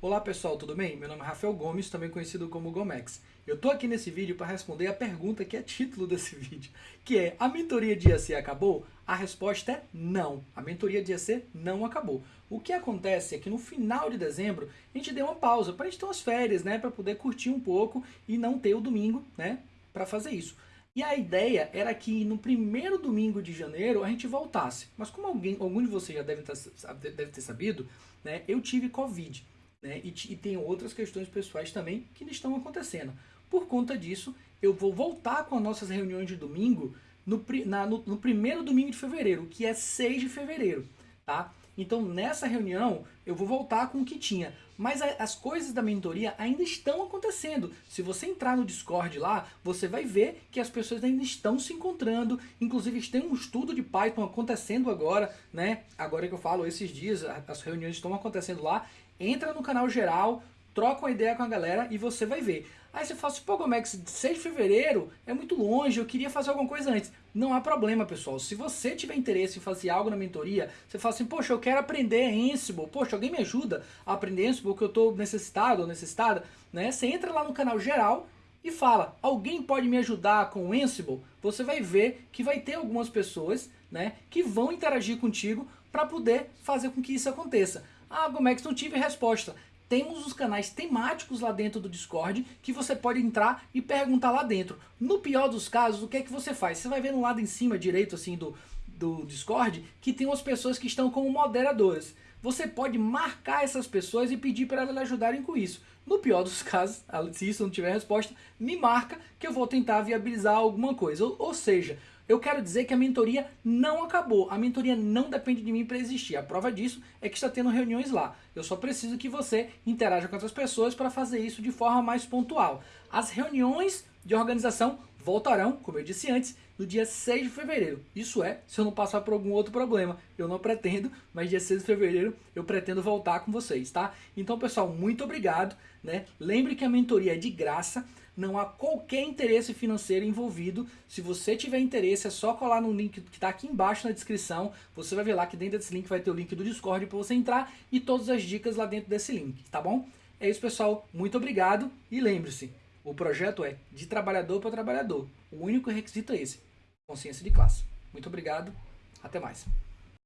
Olá pessoal, tudo bem? Meu nome é Rafael Gomes, também conhecido como Gomex. Eu tô aqui nesse vídeo para responder a pergunta que é título desse vídeo, que é, a mentoria de IAC acabou? A resposta é não, a mentoria de IAC não acabou. O que acontece é que no final de dezembro a gente deu uma pausa para a gente ter umas férias, né, para poder curtir um pouco e não ter o domingo, né, para fazer isso. E a ideia era que no primeiro domingo de janeiro a gente voltasse. Mas como alguém, algum de vocês já deve ter, deve ter sabido, né, eu tive Covid. Né? E, e tem outras questões pessoais também que estão acontecendo. Por conta disso, eu vou voltar com as nossas reuniões de domingo no, na, no, no primeiro domingo de fevereiro, que é 6 de fevereiro. Tá? Então, nessa reunião, eu vou voltar com o que tinha. Mas as coisas da mentoria ainda estão acontecendo. Se você entrar no Discord lá, você vai ver que as pessoas ainda estão se encontrando. Inclusive, tem um estudo de Python acontecendo agora, né? Agora que eu falo, esses dias, as reuniões estão acontecendo lá. Entra no canal geral, troca uma ideia com a galera e você vai ver. Aí você fala assim, pô Gomex, 6 de fevereiro é muito longe, eu queria fazer alguma coisa antes. Não há problema, pessoal. Se você tiver interesse em fazer algo na mentoria, você fala assim, poxa, eu quero aprender Ansible, poxa, alguém me ajuda a aprender Ansible, que eu estou necessitado ou necessitada, né? Você entra lá no canal geral e fala, alguém pode me ajudar com o Ansible? Você vai ver que vai ter algumas pessoas né, que vão interagir contigo para poder fazer com que isso aconteça. Ah, Gomex, não tive resposta temos os canais temáticos lá dentro do Discord que você pode entrar e perguntar lá dentro. No pior dos casos, o que é que você faz? Você vai ver no lado em cima direito assim do, do Discord que tem umas pessoas que estão como moderadoras. Você pode marcar essas pessoas e pedir para elas ajudarem com isso. No pior dos casos, se isso não tiver resposta, me marca que eu vou tentar viabilizar alguma coisa. Ou, ou seja, eu quero dizer que a mentoria não acabou. A mentoria não depende de mim para existir. A prova disso é que está tendo reuniões lá. Eu só preciso que você interaja com outras pessoas para fazer isso de forma mais pontual. As reuniões de organização voltarão, como eu disse antes, no dia 6 de fevereiro. Isso é, se eu não passar por algum outro problema. Eu não pretendo, mas dia 6 de fevereiro eu pretendo voltar com vocês, tá? Então, pessoal, muito obrigado, né? Lembre que a mentoria é de graça não há qualquer interesse financeiro envolvido. Se você tiver interesse, é só colar no link que está aqui embaixo na descrição. Você vai ver lá que dentro desse link vai ter o link do Discord para você entrar e todas as dicas lá dentro desse link, tá bom? É isso, pessoal. Muito obrigado e lembre-se, o projeto é de trabalhador para trabalhador. O único requisito é esse, consciência de classe. Muito obrigado, até mais.